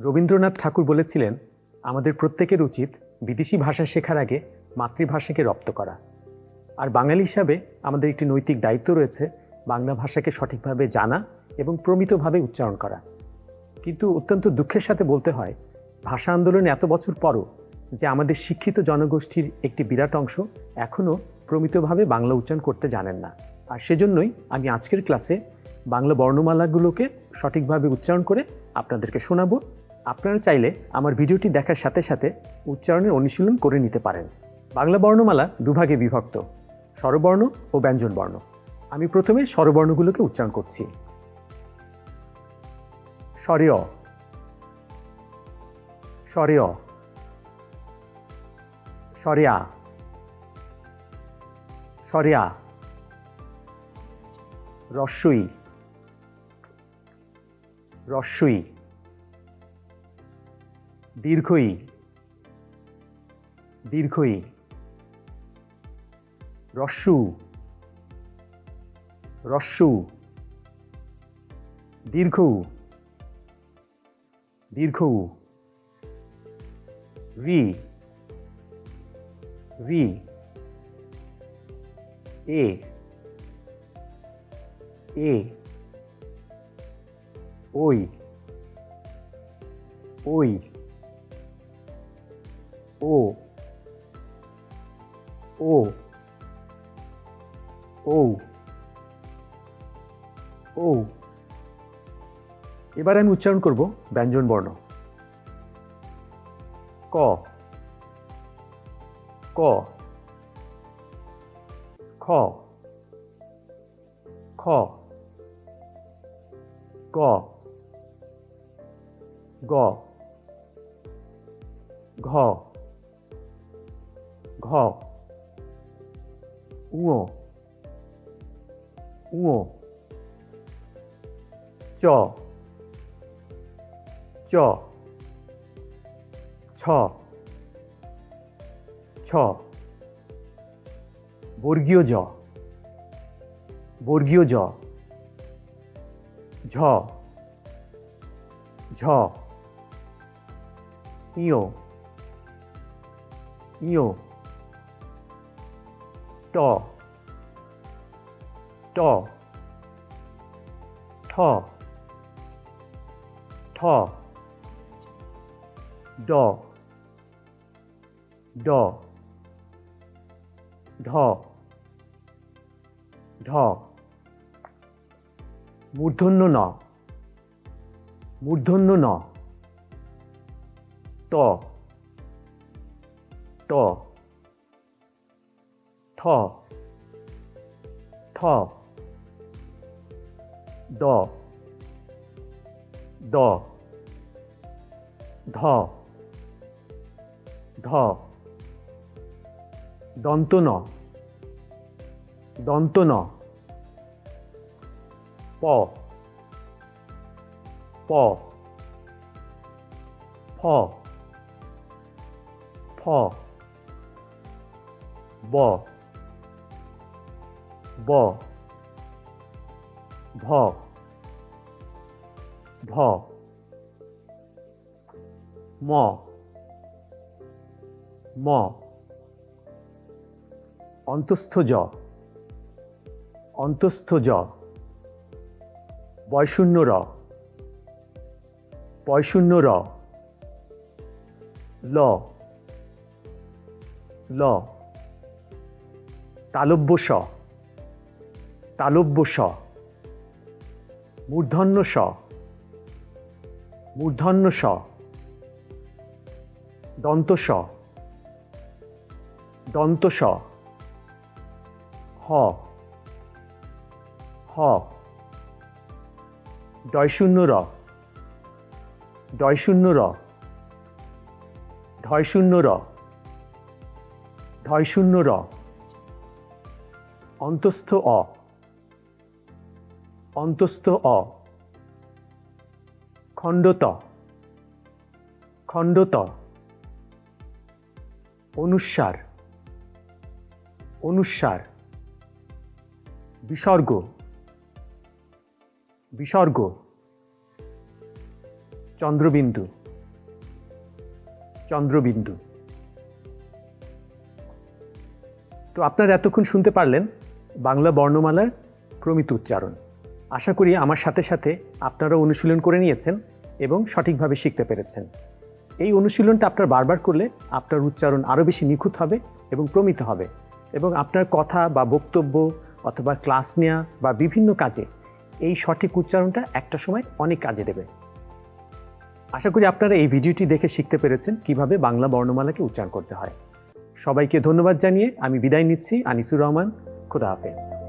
রবীন্দ্রনাথ ঠাকুর বলেছিলেন, আমাদের প্রত্যেকের উচিত বিদেশি ভাষা শেখার আগে মাতৃভাষাকে রপ্ত করা। আর বাঙালি হিসাবে আমাদের একটি নৈতিক দায়িত্ব রয়েছে বাংলা ভাষাকে সঠিকভাবে জানা এবং প্রমিতভাবে উচ্চারণ করা। কিন্তু অত্যন্ত দুঃখের সাথে বলতে হয়, ভাষা আন্দোলনে এত বছর পরও যে আমাদের শিক্ষিত জনগোষ্ঠীর একটি বিরাট অংশ এখনও প্রমিতভাবে বাংলা উচ্চারণ করতে জানেন না। আর সেজন্যই আমি আজকের ক্লাসে বাংলা বর্ণমালাগুলোকে সঠিকভাবে উচ্চারণ করে আপনাদেরকে শোনাবো। আপনারা চাইলে আমার ভিডিওটি দেখার সাথে সাথে উচ্চারণের অনুশীলন করে নিতে পারেন। বাংলা বর্ণমালা দুভাগে বিভক্ত, স্বরবর্ণ ও ব্যঞ্জনবর্ণ। আমি প্রথমে স্বরবর্ণগুলোকে উচ্চারণ করছি। স্বরেয় স্বরেয়, স্বরেয়া স্বরেয়া, রস্যই রস্যই। দীর্ঘই দীর্ঘই রস্যু রস্যু দীর্ঘ দীর্ঘ রি রি এ এ ওই ওই। ও ও ও ও। এবার আমি উচ্চারণ করব ব্যঞ্জন বর্ণ। ক ক, খ খ, গ গ, ঘ। 가 우어. 우어. 쪄쪄쳐쳐. 모르기어져, 모르기어져, 저, 저, 이요, 이요. 또, 또, 터, 터, 더, 더, 더, 더. 무든 누나, 무든 누나, 또, 또, দ দ ধ ধ দন্ত ন দন্ত ন প প ফ ফ ব ব। ভ। ভ। ম। ম। অন্তস্থ জ অন্তস্থ জ বয়শূন্য র বয়শূন্য র ল। ল। তালব্য স। তালব্য স, মূর্ধন্য স মূর্ধন্য স, দন্ত স দন্ত স, হ হ, ডয়শূন্য র ডয়শূন্য র ঢয়শূন্য র ঢয়শূন্য র, অন্তস্থ অ অন্তস্থ অ। খণ্ডত। খণ্ডত। অনুস্বার অনুস্বার বিসর্গ। বিসর্গ। চন্দ্রবিন্দু। চন্দ্রবিন্দু। তো আপনারা এতক্ষণ শুনতে পারলেন বাংলা বর্ণমালার প্রমিত উচ্চারণ। আশা করি আমার সাথে সাথে আপনারা অনুশীলন করে নিয়েছেন এবং সঠিকভাবে শিখতে পেরেছেন। এই অনুশীলনটা আপনার বারবার করলে আপনার উচ্চারণ আরও বেশি নিখুঁত হবে এবং প্রমিত হবে এবং আপনার কথা বা বক্তব্য অথবা ক্লাস নেওয়া বা বিভিন্ন কাজে এই সঠিক উচ্চারণটা একটা সময় অনেক কাজে দেবে। আশা করি আপনারা এই ভিডিওটি দেখে শিখতে পেরেছেন কীভাবে বাংলা বর্ণমালাকে উচ্চারণ করতে হয়। সবাইকে ধন্যবাদ জানিয়ে আমি বিদায় নিচ্ছি। আনিসুর রহমান, খুদা হাফেজ।